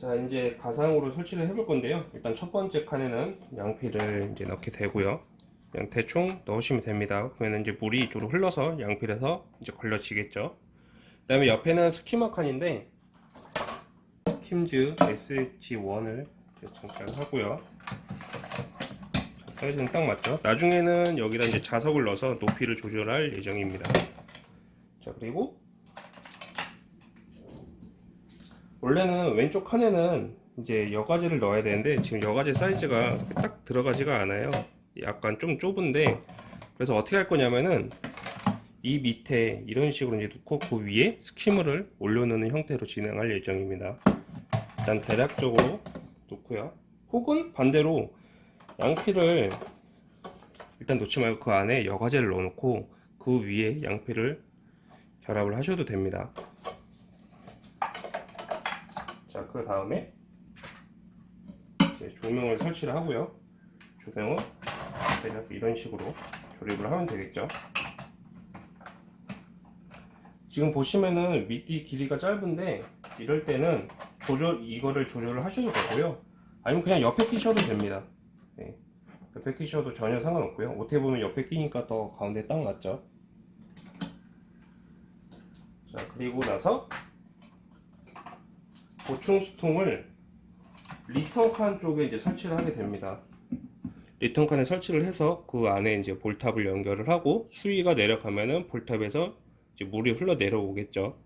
자 이제 가상으로 설치를 해볼 건데요. 일단 첫 번째 칸에는 양피를 이제 넣게 되고요. 그냥 대충 넣으시면 됩니다. 그러면 이제 물이 이쪽으로 흘러서 양필에서 이제 걸러지겠죠. 그 다음에 옆에는 스키머 칸인데 킴즈 SG1을 장착을 하고요. 자, 사이즈는 딱 맞죠? 나중에는 여기다 이제 자석을 넣어서 높이를 조절할 예정입니다. 자 그리고 원래는 왼쪽 칸에는 이제 여과지를 넣어야 되는데 지금 여과지 사이즈가 딱 들어가지가 않아요. 약간 좀 좁은데 그래서 어떻게 할 거냐면은 이 밑에 이런 식으로 이제 놓고 그 위에 스키머를 올려놓는 형태로 진행할 예정입니다. 일단 대략적으로 놓고요. 혹은 반대로 양피를 일단 놓지 말고 그 안에 여과제를 넣어놓고 그 위에 양피를 결합을 하셔도 됩니다 자, 그 다음에 이제 조명을 설치를 하고요. 조명은 대략 이런 식으로 조립을 하면 되겠죠. 지금 보시면은 밑뒤 길이가 짧은데 이럴 때는 조절 이거를 조절을 하셔도 되고요. 아니면 그냥 옆에 끼셔도 됩니다. 네. 옆에 끼셔도 전혀 상관없고요. 어떻게 보면 옆에 끼니까 더 가운데 딱 맞죠. 자 그리고 나서 보충 수통을 리턴 칸 쪽에 이제 설치를 하게 됩니다. 리턴 칸에 설치를 해서 그 안에 이제 ball tap을 연결을 하고 수위가 내려가면은 ball tap에서 이제 물이 흘러 내려오겠죠.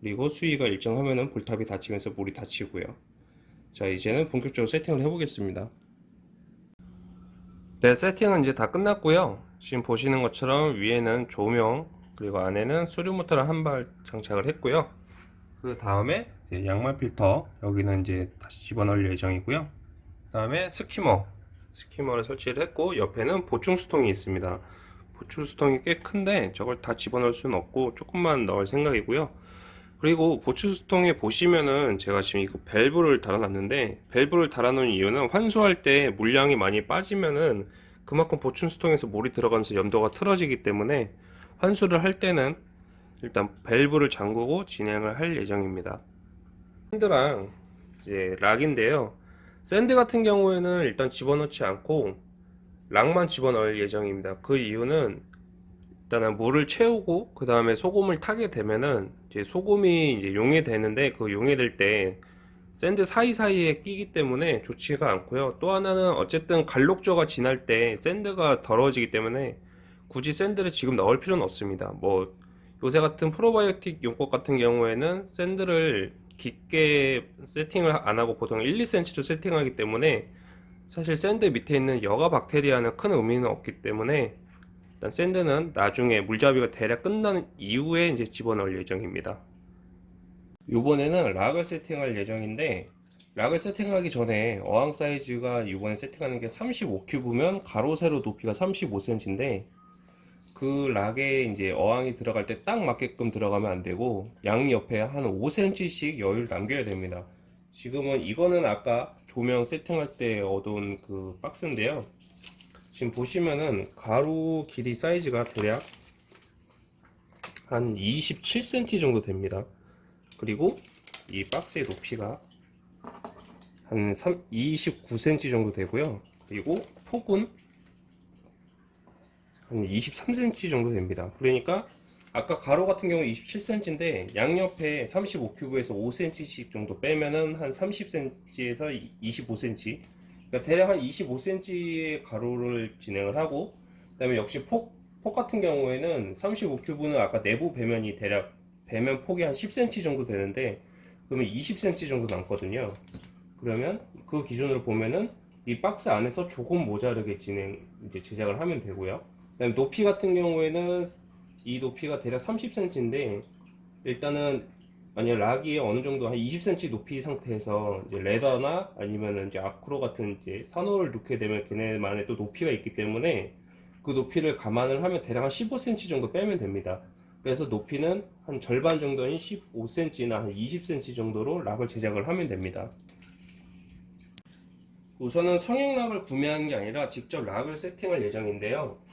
그리고 수위가 일정하면은 볼탑이 닫히면서 물이 닫히고요. 자 이제는 본격적으로 세팅을 해보겠습니다. 네 세팅은 이제 다 끝났고요. 지금 보시는 것처럼 위에는 조명 그리고 안에는 수류 모터를 한 발 장착을 했고요. 그 다음에 양말 필터. 여기는 이제 다시 집어넣을 예정이고요. 그 다음에 스키머. 스키머를 설치를 했고 옆에는 보충 수통이 있습니다. 보충 수통이 꽤 큰데 저걸 다 집어넣을 수는 없고 조금만 넣을 생각이고요. 그리고 보충 수통에 보시면은 제가 지금 이거 밸브를 달아놨는데 밸브를 달아놓은 이유는 환수할 때 물량이 많이 빠지면은 그만큼 보충 수통에서 물이 들어가면서 염도가 틀어지기 때문에 환수를 할 때는 일단 밸브를 잠그고 진행을 할 예정입니다 sand랑 이제 rock인데요. sand 같은 경우에는 일단 집어넣지 않고 rock만 집어넣을 예정입니다. 그 이유는 일단은 물을 채우고 그 다음에 소금을 타게 되면은 이제 소금이 이제 용해되는데 그 용해될 때 sand 사이사이에 끼기 때문에 좋지가 않고요. 또 하나는 어쨌든 갈녹조가 지날 때 sand가 더러워지기 때문에 굳이 sand를 지금 넣을 필요는 없습니다. 뭐 요새 같은 프로바이오틱 용법 같은 경우에는 sand를 깊게 세팅을 안 하고 보통 1, 2cm로 세팅하기 때문에 사실 sand 밑에 있는 여과 박테리아는 큰 의미는 없기 때문에 일단 sand는 나중에 물잡이가 대략 끝난 이후에 이제 집어넣을 예정입니다. 이번에는 rock을 세팅할 예정인데 rock을 세팅하기 전에 어항 사이즈가 이번에 세팅하는 게 35큐브면 가로 세로 높이가 35cm인데 그 rock에 이제 어항이 들어갈 때 딱 맞게끔 들어가면 안 되고 양 옆에 한 5cm씩 여유를 남겨야 됩니다. 지금은 이거는 아까 조명 세팅할 때 얻은 그 박스인데요. 지금 보시면은 가로 길이 사이즈가 대략 한 27cm 정도 됩니다. 그리고 이 박스의 높이가 한 29cm 정도 되고요. 그리고 폭은 한 23cm 정도 됩니다. 그러니까 아까 가로 같은 경우 27cm인데 양옆에 35큐브에서 5cm씩 정도 빼면은 한 30cm에서 25cm 그러니까 대략 한 25cm의 가로를 진행을 하고 그 다음에 역시 폭, 폭 같은 경우에는 35큐브는 아까 내부 배면이 대략 배면 폭이 한 10cm 정도 되는데 그러면 20cm 정도 남거든요. 그러면 그 기준으로 보면은 이 박스 안에서 조금 모자르게 진행 이제 제작을 하면 되고요. 그 다음에 높이 같은 경우에는 이 높이가 대략 30cm인데 일단은 만약 락이 어느 정도 한 20cm 높이 상태에서 이제 레더나 아니면 이제 아크로 같은 이제 산호를 넣게 되면 걔네만의 또 높이가 있기 때문에 그 높이를 감안을 하면 대략 한 15cm 정도 빼면 됩니다. 그래서 높이는 한 절반 정도인 15cm나 한 20cm 정도로 rock을 제작을 하면 됩니다. 우선은 성형 rock을 구매하는 게 아니라 직접 rock을 세팅할 예정인데요.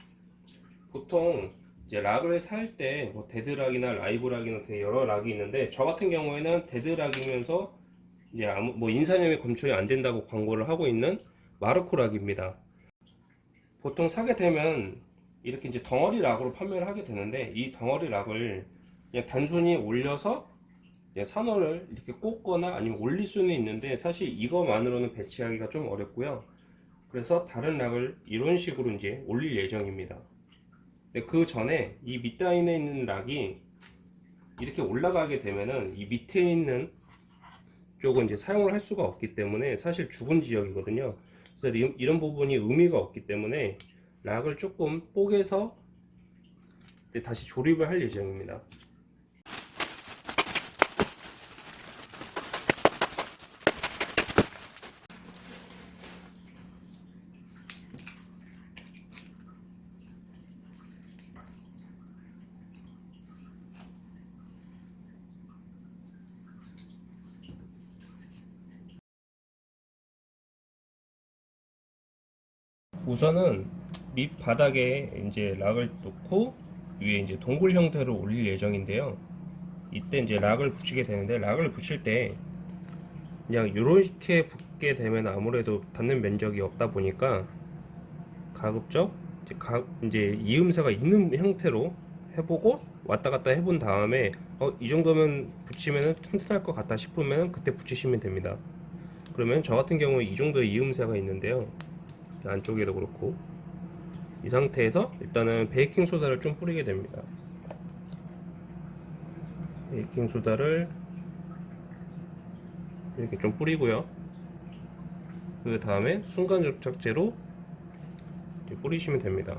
보통 이제 rock을 살 때 뭐 데드락이나 라이브락이나 되게 여러 rock이 있는데 저 같은 경우에는 dead rock이면서 이제 아무 뭐 인산염이 검출이 안 된다고 광고를 하고 있는 마르코 락입니다. 보통 사게 되면 이렇게 이제 덩어리 락으로 판매를 하게 되는데 이 덩어리 락을 그냥 단순히 올려서 산호를 이렇게 꽂거나 아니면 올릴 수는 있는데 사실 이거만으로는 배치하기가 좀 어렵고요. 그래서 다른 락을 이런 식으로 이제 올릴 예정입니다. 근데 그 전에 이 밑단에 있는 락이 이렇게 올라가게 되면은 이 밑에 있는 쪽은 이제 사용을 할 수가 없기 때문에 사실 죽은 지역이거든요. 그래서 이- 이런 부분이 의미가 없기 때문에 락을 조금 뽀개서 다시 조립을 할 예정입니다. 우선은 밑 바닥에 이제 락을 놓고 위에 이제 동굴 형태로 올릴 예정인데요. 이때 이제 락을 붙이게 되는데 락을 붙일 때 그냥 이렇게 붙게 되면 아무래도 닿는 면적이 없다 보니까 가급적 이제, 가, 이제 이음새가 있는 형태로 해보고 왔다 갔다 해본 다음에 어, 이 정도면 붙이면 튼튼할 것 같다 싶으면 그때 붙이시면 됩니다. 그러면 저 같은 경우에 이 정도의 이음새가 있는데요. 안쪽에도 그렇고 이 상태에서 일단은 베이킹 소다를 좀 뿌리게 됩니다. 베이킹 소다를 이렇게 좀 뿌리고요. 그 다음에 순간 접착제로 이렇게 뿌리시면 됩니다.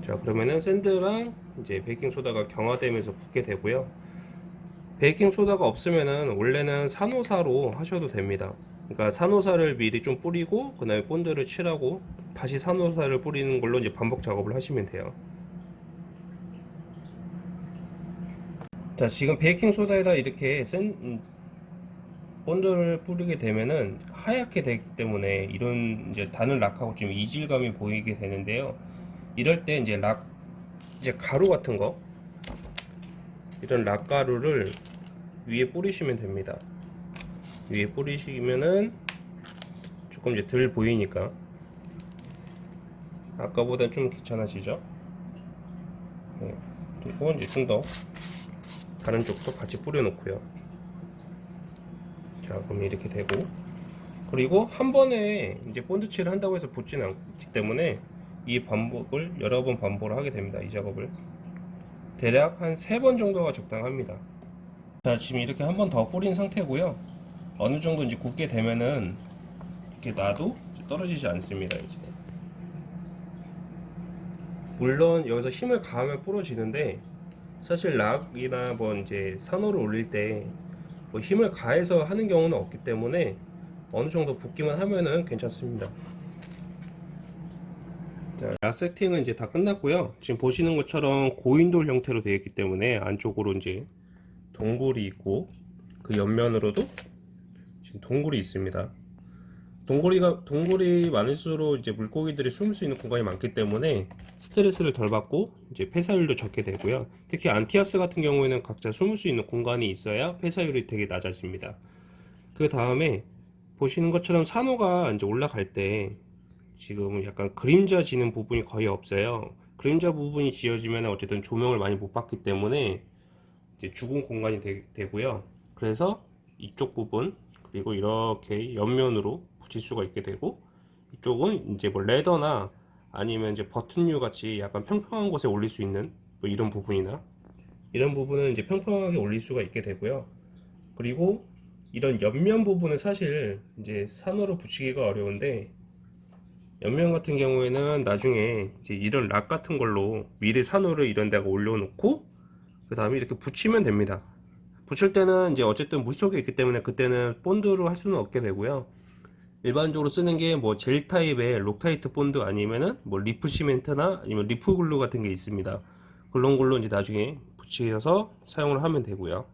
자 그러면은 sand랑 이제 베이킹 소다가 경화되면서 붙게 되고요. 베이킹 소다가 없으면은 원래는 산호사로 하셔도 됩니다. 그러니까 산호사를 미리 좀 뿌리고 그 다음에 본드를 칠하고 다시 산호사를 뿌리는 걸로 이제 반복 작업을 하시면 돼요. 자 지금 베이킹 소다에다 이렇게 센 음, 본드를 뿌리게 되면은 하얗게 되기 때문에 이런 이제 다른 rock하고 좀 이질감이 보이게 되는데요. 이럴 때 이제 락 이제 가루 같은 거 이런 락가루를 위에 뿌리시면 됩니다. 위에 뿌리시면은 조금 이제 덜 보이니까 아까보다 좀 괜찮아지죠? 네. 그리고 이제 좀 더 다른 쪽도 같이 뿌려 놓고요. 자, 그럼 이렇게 되고 그리고 한 번에 이제 본드칠을 한다고 해서 붙지는 않기 때문에 이 반복을 여러 번 반복을 하게 됩니다. 이 작업을 대략 한 세 번 정도가 적당합니다. 자, 지금 이렇게 한 번 더 뿌린 상태고요. 어느 정도 이제 굳게 되면은 이렇게 놔도 떨어지지 않습니다. 이제 물론 여기서 힘을 가하면 부러지는데 사실 락이나 뭐 이제 산호를 올릴 때 뭐 힘을 가해서 하는 경우는 없기 때문에 어느 정도 붓기만 하면은 괜찮습니다. 자, 락 세팅은 이제 다 끝났고요. 지금 보시는 것처럼 고인돌 형태로 되어 있기 때문에 안쪽으로 이제 동굴이 있고 그 옆면으로도 지금 동굴이 있습니다. 동굴이가 동굴이 많을수록 이제 물고기들이 숨을 수 있는 공간이 많기 때문에 스트레스를 덜 받고 이제 폐사율도 적게 되고요. 특히 안티아스 같은 경우에는 각자 숨을 수 있는 공간이 있어야 폐사율이 되게 낮아집니다. 그 다음에 보시는 것처럼 산호가 이제 올라갈 때 지금 약간 그림자 지는 부분이 거의 없어요. 그림자 부분이 지어지면 어쨌든 조명을 많이 못 받기 때문에 이제 죽은 공간이 되, 고요 그래서 이쪽 부분 그리고 이렇게 옆면으로 붙일 수가 있게 되고 이쪽은 이제 뭐 레더나 아니면 이제 버튼류 같이 약간 평평한 곳에 올릴 수 있는 뭐 이런 부분이나 이런 부분은 이제 평평하게 올릴 수가 있게 되고요. 그리고 이런 옆면 부분은 사실 이제 산호로 붙이기가 어려운데 옆면 같은 경우에는 나중에 이제 이런 rock 같은 걸로 미리 산호를 이런 데가 올려놓고 그 다음에 이렇게 붙이면 됩니다. 붙일 때는 이제 어쨌든 물 속에 있기 때문에 그때는 본드로 할 수는 없게 되고요. 일반적으로 쓰는 게 뭐 젤 타입의 록타이트 본드 아니면은 뭐 reef 시멘트나 아니면 reef glue 같은 게 있습니다. 그런 걸로 이제 나중에 붙여서 사용을 하면 되고요.